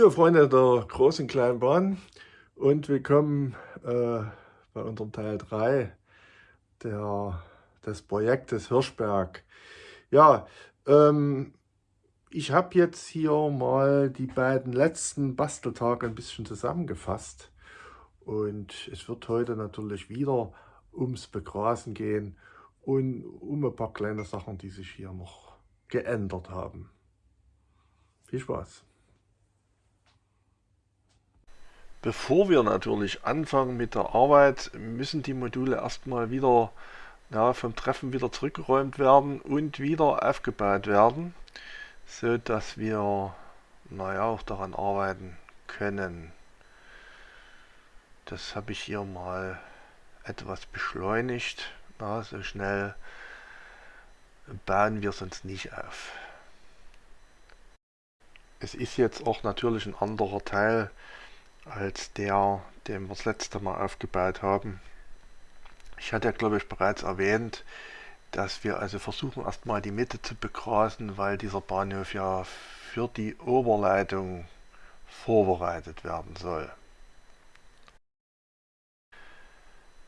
Liebe Freunde der großen kleinen Bahn und willkommen äh, bei unserem Teil 3 der, des Projektes Hirschberg. Ja, ähm, ich habe jetzt hier mal die beiden letzten Basteltage ein bisschen zusammengefasst und es wird heute natürlich wieder ums Begrasen gehen und um ein paar kleine Sachen, die sich hier noch geändert haben. Viel Spaß! Bevor wir natürlich anfangen mit der Arbeit, müssen die Module erstmal wieder ja, vom Treffen wieder zurückgeräumt werden und wieder aufgebaut werden, so dass wir naja, auch daran arbeiten können. Das habe ich hier mal etwas beschleunigt. Na, so schnell bauen wir sonst nicht auf. Es ist jetzt auch natürlich ein anderer Teil als der, den wir das letzte Mal aufgebaut haben. Ich hatte ja glaube ich bereits erwähnt, dass wir also versuchen erstmal die Mitte zu begrasen, weil dieser Bahnhof ja für die Oberleitung vorbereitet werden soll.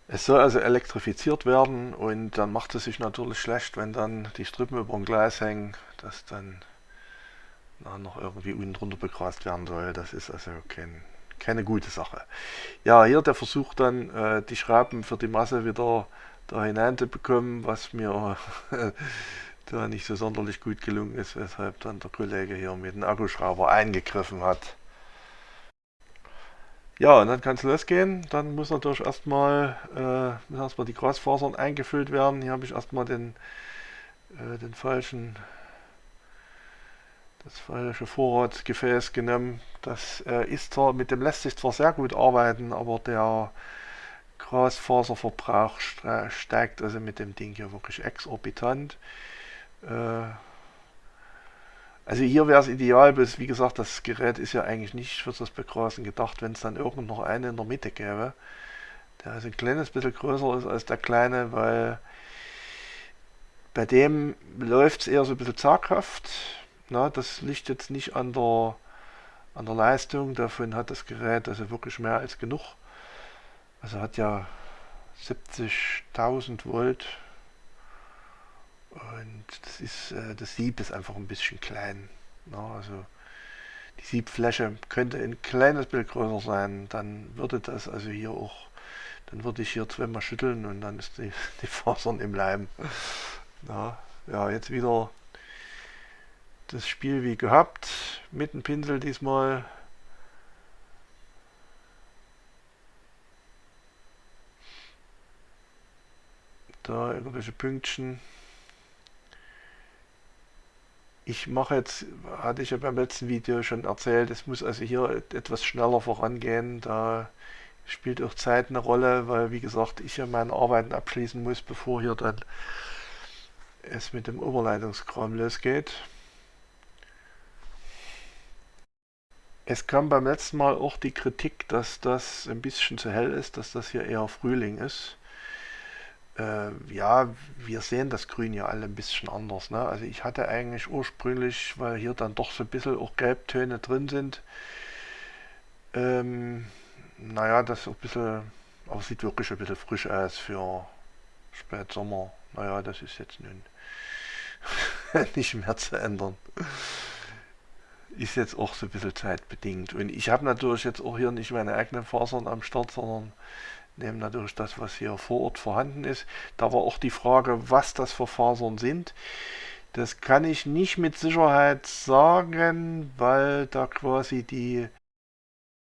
Es soll also elektrifiziert werden und dann macht es sich natürlich schlecht, wenn dann die Strippen über dem Gleis hängen, dass dann na, noch irgendwie unten drunter begrast werden soll. Das ist also kein keine gute Sache. Ja, hier der Versuch dann, äh, die Schrauben für die Masse wieder da hinein zu bekommen, was mir da nicht so sonderlich gut gelungen ist, weshalb dann der Kollege hier mit dem Akkuschrauber eingegriffen hat. Ja, und dann kann es losgehen. Dann muss natürlich erstmal, äh, erstmal die Grasfasern eingefüllt werden. Hier habe ich erstmal den, äh, den falschen das falsche Vorratsgefäß genommen. Das äh, ist zwar, mit dem lässt sich zwar sehr gut arbeiten, aber der Grasfaserverbrauch steigt also mit dem Ding hier wirklich exorbitant. Äh, also hier wäre es ideal, bis wie gesagt, das Gerät ist ja eigentlich nicht für das Begrasen gedacht, wenn es dann irgend noch einen in der Mitte gäbe, der also ein kleines bisschen größer ist als der kleine, weil bei dem läuft es eher so ein bisschen zaghaft na, das liegt jetzt nicht an der, an der Leistung, davon hat das Gerät also wirklich mehr als genug. Also hat ja 70.000 Volt und das, ist, äh, das Sieb ist einfach ein bisschen klein. Na, also die Siebfläche könnte ein kleines Bild größer sein, dann würde das also hier auch, dann würde ich hier zweimal schütteln und dann ist die, die Fasern im Leim. Na, ja, jetzt wieder das Spiel wie gehabt, mit dem Pinsel diesmal. Da irgendwelche Pünktchen. Ich mache jetzt, hatte ich ja beim letzten Video schon erzählt, es muss also hier etwas schneller vorangehen. Da spielt auch Zeit eine Rolle, weil wie gesagt, ich ja meine Arbeiten abschließen muss, bevor hier dann es mit dem Oberleitungskram losgeht. Es kam beim letzten Mal auch die Kritik, dass das ein bisschen zu hell ist, dass das hier eher Frühling ist. Äh, ja, wir sehen das Grün ja alle ein bisschen anders. Ne? Also ich hatte eigentlich ursprünglich, weil hier dann doch so ein bisschen auch Gelbtöne drin sind, ähm, naja, das auch ein bisschen, aber sieht wirklich ein bisschen frisch aus für Spätsommer. Naja, das ist jetzt nun nicht mehr zu ändern ist jetzt auch so ein bisschen zeitbedingt. Und ich habe natürlich jetzt auch hier nicht meine eigenen Fasern am Start, sondern nehme natürlich das, was hier vor Ort vorhanden ist. Da war auch die Frage, was das für Fasern sind. Das kann ich nicht mit Sicherheit sagen, weil da quasi die,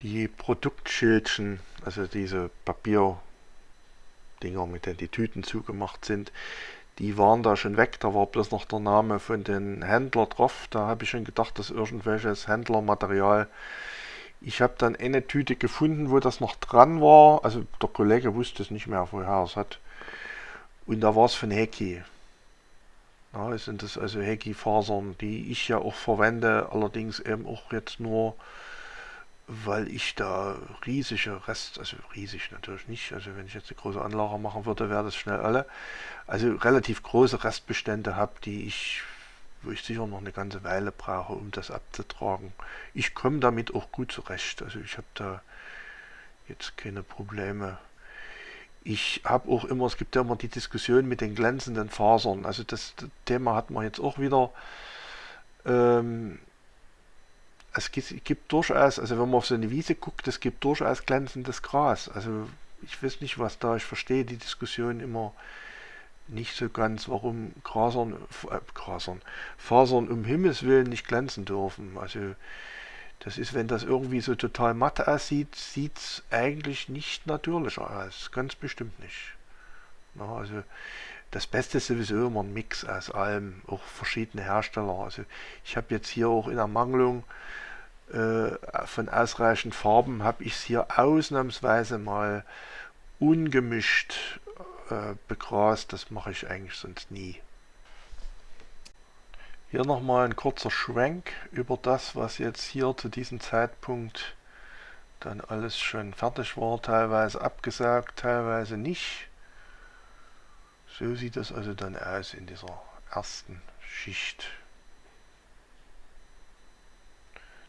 die Produktschildchen, also diese Papierdinger, mit denen die Tüten zugemacht sind, die waren da schon weg, da war bloß noch der Name von den Händler drauf. Da habe ich schon gedacht, dass irgendwelches Händlermaterial. Ich habe dann eine Tüte gefunden, wo das noch dran war. Also der Kollege wusste es nicht mehr, woher er es hat. Und da war es von Heki. Ja, sind das also Heki-Fasern, die ich ja auch verwende, allerdings eben auch jetzt nur weil ich da riesige Rest, also riesig natürlich nicht, also wenn ich jetzt eine große Anlage machen würde, wäre das schnell alle, also relativ große Restbestände habe, die ich wo ich sicher noch eine ganze Weile brauche, um das abzutragen. Ich komme damit auch gut zurecht. Also ich habe da jetzt keine Probleme. Ich habe auch immer, es gibt ja immer die Diskussion mit den glänzenden Fasern. Also das, Thema hat man jetzt auch wieder. Ähm, es gibt, durchaus, also wenn man auf so eine Wiese guckt, es gibt durchaus glänzendes Gras. Also ich weiß nicht, was da, ich verstehe die Diskussion immer nicht so ganz, warum Grasern, äh, Grasern, Fasern um Himmels Willen nicht glänzen dürfen. Also das ist, wenn das irgendwie so total matt aussieht, sieht es eigentlich nicht natürlicher aus. Ganz bestimmt nicht. Ja, also das Beste ist sowieso immer ein Mix aus allem, auch verschiedene Hersteller. Also ich habe jetzt hier auch in Ermangelung äh, von ausreichend Farben, habe ich es hier ausnahmsweise mal ungemischt äh, begrast. Das mache ich eigentlich sonst nie. Hier nochmal ein kurzer Schwenk über das, was jetzt hier zu diesem Zeitpunkt dann alles schon fertig war, teilweise abgesagt, teilweise nicht. So sieht das also dann aus in dieser ersten Schicht.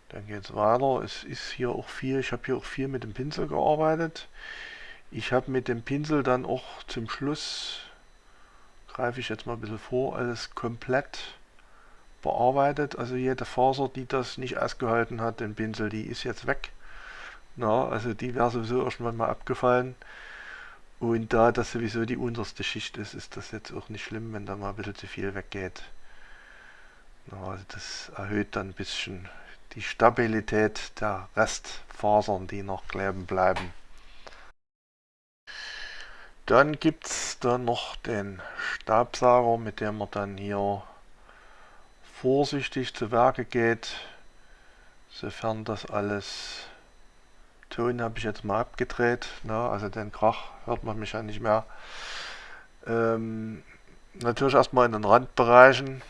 Dann geht es weiter. Es ist hier auch viel, ich habe hier auch viel mit dem Pinsel gearbeitet. Ich habe mit dem Pinsel dann auch zum Schluss, greife ich jetzt mal ein bisschen vor, alles komplett bearbeitet. Also jede Faser, die das nicht ausgehalten hat, den Pinsel, die ist jetzt weg. Na, also die wäre sowieso irgendwann mal abgefallen. Und da das sowieso die unterste Schicht ist, ist das jetzt auch nicht schlimm, wenn da mal ein bisschen zu viel weggeht. Also das erhöht dann ein bisschen die Stabilität der Restfasern, die noch kleben bleiben. Dann gibt es dann noch den Stabsauger, mit dem man dann hier vorsichtig zu Werke geht, sofern das alles Ton habe ich jetzt mal abgedreht, ne? also den Krach hört man mich ja nicht mehr. Ähm, natürlich erstmal in den Randbereichen.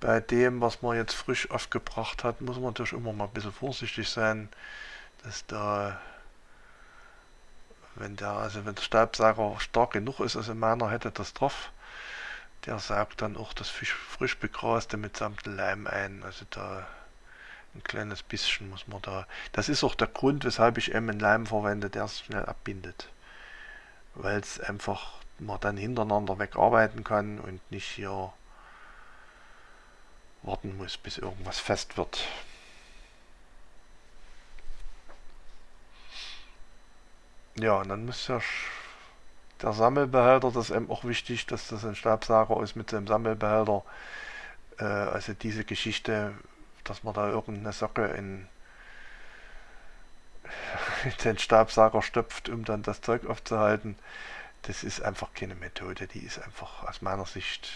Bei dem, was man jetzt frisch aufgebracht hat, muss man natürlich immer mal ein bisschen vorsichtig sein, dass da, wenn der, also wenn der Staubsauger stark genug ist, also meiner hätte das drauf, der saugt dann auch das frisch begraste mitsamt Leim ein. Also da ein kleines bisschen muss man da. Das ist auch der Grund, weshalb ich eben einen Leim verwende, der es schnell abbindet. Weil es einfach man dann hintereinander wegarbeiten kann und nicht hier warten muss, bis irgendwas fest wird. Ja, und dann muss ja der Sammelbehälter, das ist eben auch wichtig, dass das ein Stabsauger ist mit dem Sammelbehälter. Äh, also diese Geschichte, dass man da irgendeine Socke in, den Stabsauger stopft, um dann das Zeug aufzuhalten, das ist einfach keine Methode. Die ist einfach aus meiner Sicht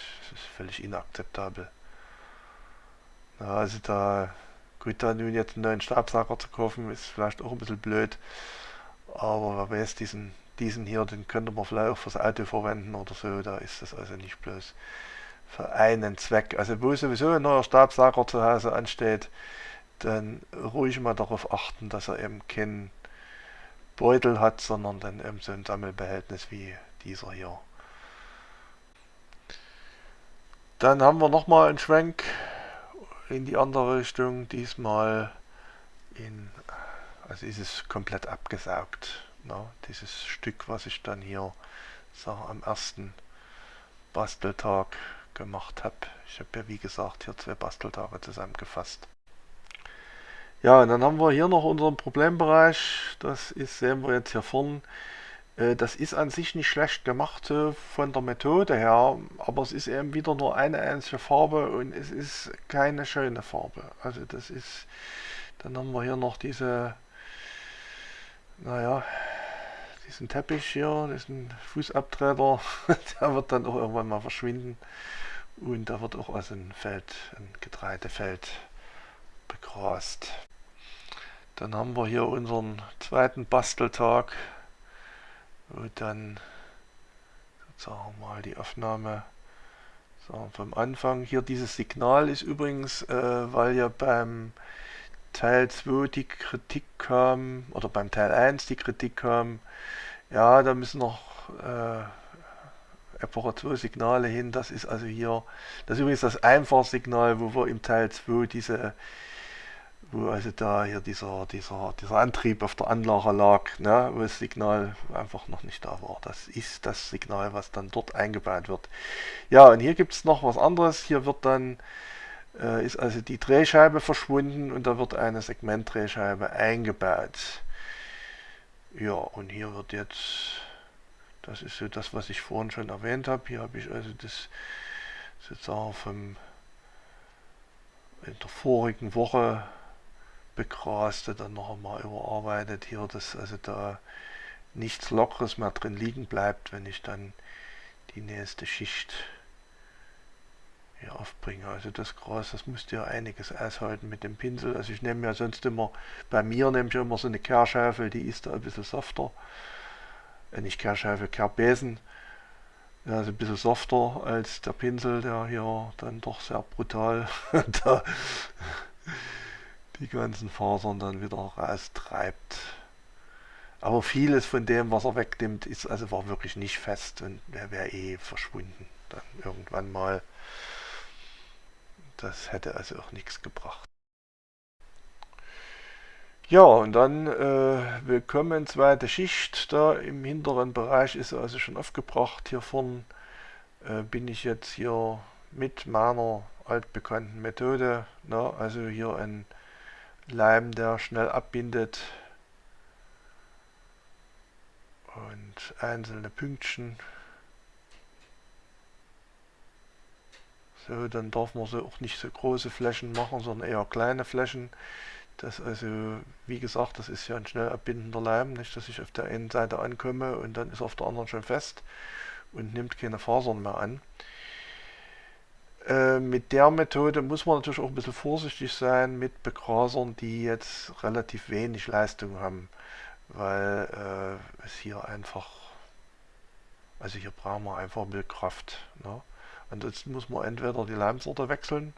völlig inakzeptabel. Ja, also da, gut, da nun jetzt einen neuen Stabsauger zu kaufen, ist vielleicht auch ein bisschen blöd. Aber wer weiß, diesen diesen hier, den könnte man vielleicht auch fürs Auto verwenden oder so, da ist das also nicht bloß für einen Zweck. Also wo sowieso ein neuer Stabsauger zu Hause ansteht, dann ruhig mal darauf achten, dass er eben keinen Beutel hat, sondern dann eben so ein Sammelbehältnis wie dieser hier. Dann haben wir nochmal einen Schwenk in die andere Richtung, diesmal in, also ist es komplett abgesaugt. Na, dieses Stück, was ich dann hier so am ersten Basteltag gemacht habe. Ich habe ja wie gesagt hier zwei Basteltage zusammengefasst. Ja, und dann haben wir hier noch unseren Problembereich. Das ist, sehen wir jetzt hier vorne. Äh, das ist an sich nicht schlecht gemacht so von der Methode her, aber es ist eben wieder nur eine einzige Farbe und es ist keine schöne Farbe. Also das ist, dann haben wir hier noch diese, naja, diesen Teppich hier, diesen Fußabtreter, der wird dann auch irgendwann mal verschwinden. Und da wird auch also ein Feld, ein Getreidefeld begrast. Dann haben wir hier unseren zweiten Basteltag, wo dann sozusagen mal die Aufnahme so, vom Anfang. Hier dieses Signal ist übrigens, äh, weil ja beim Teil 2 die Kritik kam, oder beim Teil 1 die Kritik kam, ja, da müssen noch äh, Epoche 2 Signale hin. Das ist also hier, das ist übrigens das Einfachsignal, wo wir im Teil 2 diese, wo also da hier dieser, dieser, dieser Antrieb auf der Anlage lag, ne, wo das Signal einfach noch nicht da war. Das ist das Signal, was dann dort eingebaut wird. Ja, und hier gibt es noch was anderes. Hier wird dann äh, ist also die Drehscheibe verschwunden und da wird eine Segmentdrehscheibe eingebaut. Ja, und hier wird jetzt, das ist so das, was ich vorhin schon erwähnt habe. Hier habe ich also das sozusagen vom in der vorigen Woche begraste, dann noch einmal überarbeitet. Hier, dass also da nichts Lockeres mehr drin liegen bleibt, wenn ich dann die nächste Schicht hier aufbringe. Also das Gras, das musste ja einiges aushalten mit dem Pinsel. Also ich nehme ja sonst immer, bei mir nehme ich immer so eine Kehrschaufel, die ist da ein bisschen softer. Äh, nicht Kehrschaufel, Kehrbesen. Ja, also ein bisschen softer als der Pinsel, der hier dann doch sehr brutal die ganzen Fasern dann wieder raustreibt. Aber vieles von dem, was er wegnimmt, ist also war wirklich nicht fest und der wäre eh verschwunden. Dann irgendwann mal. Das hätte also auch nichts gebracht. Ja, und dann äh, willkommen zweite Schicht. Da im hinteren Bereich ist also schon aufgebracht. Hier vorne äh, bin ich jetzt hier mit meiner altbekannten Methode. Ne? also hier ein Leim, der schnell abbindet. Und einzelne Pünktchen So, dann darf man so auch nicht so große Flächen machen, sondern eher kleine Flächen. Das also, wie gesagt, das ist ja ein schnell abbindender Leim, nicht, dass ich auf der einen Seite ankomme und dann ist auf der anderen schon fest und nimmt keine Fasern mehr an. Äh, mit der Methode muss man natürlich auch ein bisschen vorsichtig sein mit Begrasern, die jetzt relativ wenig Leistung haben, weil äh, es hier einfach, also hier brauchen wir einfach Milchkraft. Ne? Ansonsten muss man entweder die Leimsorte wechseln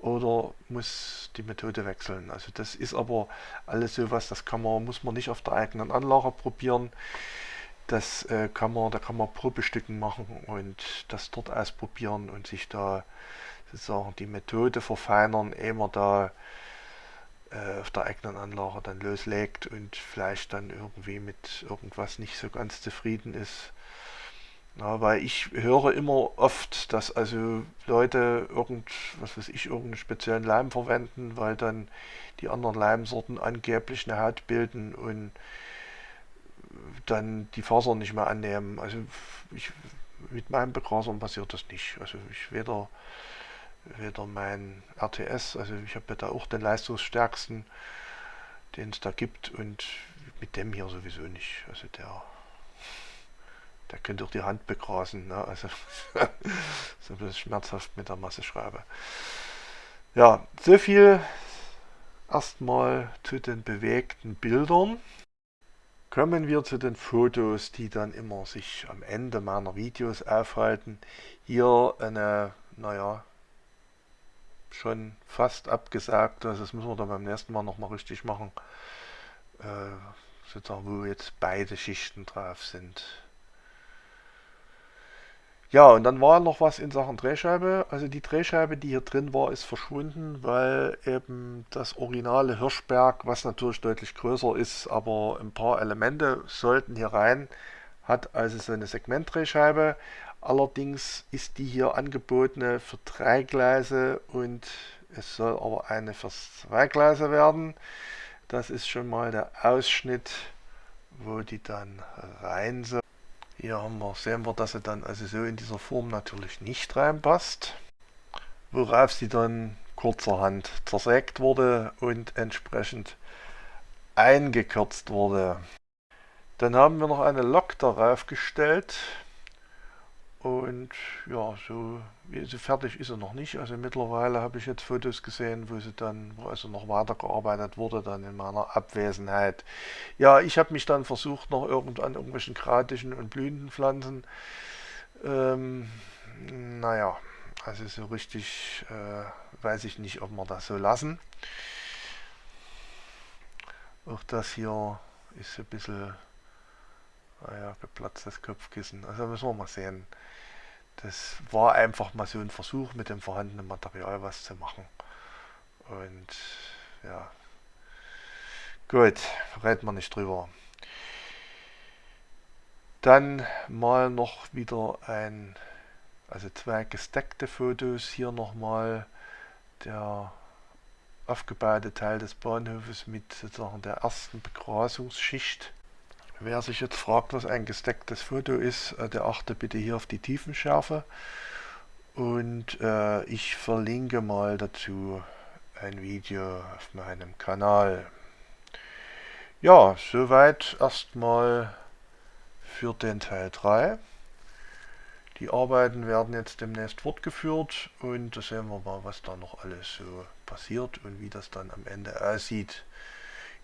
oder muss die Methode wechseln. Also das ist aber alles so was, das kann man, muss man nicht auf der eigenen Anlage probieren. Das äh, kann man, da kann man Probestücken machen und das dort ausprobieren und sich da sozusagen die Methode verfeinern, ehe man da äh, auf der eigenen Anlage dann loslegt und vielleicht dann irgendwie mit irgendwas nicht so ganz zufrieden ist ja, weil ich höre immer oft, dass also Leute irgend, was weiß ich, irgendeinen speziellen Leim verwenden, weil dann die anderen Leimsorten angeblich eine Haut bilden und dann die Fasern nicht mehr annehmen. Also ich, mit meinem Begrasern passiert das nicht. Also ich weder, weder mein RTS, also ich habe ja da auch den leistungsstärksten, den es da gibt und mit dem hier sowieso nicht. Also der der könnte auch die Hand begrasen. Ne? Also so ein bisschen schmerzhaft mit der Masseschreibe. Ja, so viel erstmal zu den bewegten Bildern. Kommen wir zu den Fotos, die dann immer sich am Ende meiner Videos aufhalten. Hier eine, naja, schon fast abgesagt, also das müssen wir dann beim nächsten Mal nochmal richtig machen, äh, sozusagen wo jetzt beide Schichten drauf sind. Ja, und dann war noch was in Sachen Drehscheibe. Also die Drehscheibe, die hier drin war, ist verschwunden, weil eben das originale Hirschberg, was natürlich deutlich größer ist, aber ein paar Elemente sollten hier rein, hat also so eine Segmentdrehscheibe. Allerdings ist die hier angebotene für drei Gleise und es soll aber eine für zwei Gleise werden. Das ist schon mal der Ausschnitt, wo die dann rein soll. Hier haben wir, sehen wir, dass sie dann also so in dieser Form natürlich nicht reinpasst. Worauf sie dann kurzerhand zersägt wurde und entsprechend eingekürzt wurde. Dann haben wir noch eine Lok darauf gestellt. Und ja, so, so fertig ist er noch nicht. Also mittlerweile habe ich jetzt Fotos gesehen, wo sie dann, wo also noch weitergearbeitet wurde, dann in meiner Abwesenheit. Ja, ich habe mich dann versucht, noch irgend an irgendwelchen kratischen und blühenden Pflanzen. Ähm, naja, also so richtig äh, weiß ich nicht, ob wir das so lassen. Auch das hier ist ein bisschen Ah geplatztes Kopfkissen. Also müssen wir mal sehen. Das war einfach mal so ein Versuch, mit dem vorhandenen Material was zu machen. Und ja, gut, reden wir nicht drüber. Dann mal noch wieder ein, also zwei gesteckte Fotos. Hier nochmal der aufgebaute Teil des Bahnhofes mit sozusagen der ersten Begrasungsschicht. Wer sich jetzt fragt, was ein gestecktes Foto ist, äh, der achte bitte hier auf die Tiefenschärfe. Und äh, ich verlinke mal dazu ein Video auf meinem Kanal. Ja, soweit erstmal für den Teil 3. Die Arbeiten werden jetzt demnächst fortgeführt und da sehen wir mal, was da noch alles so passiert und wie das dann am Ende aussieht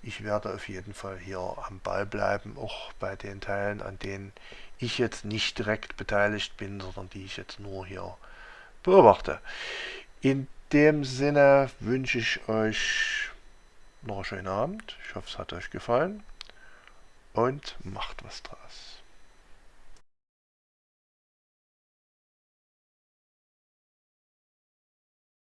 ich werde auf jeden Fall hier am Ball bleiben, auch bei den Teilen, an denen ich jetzt nicht direkt beteiligt bin, sondern die ich jetzt nur hier beobachte. In dem Sinne wünsche ich euch noch einen schönen Abend. Ich hoffe, es hat euch gefallen und macht was draus.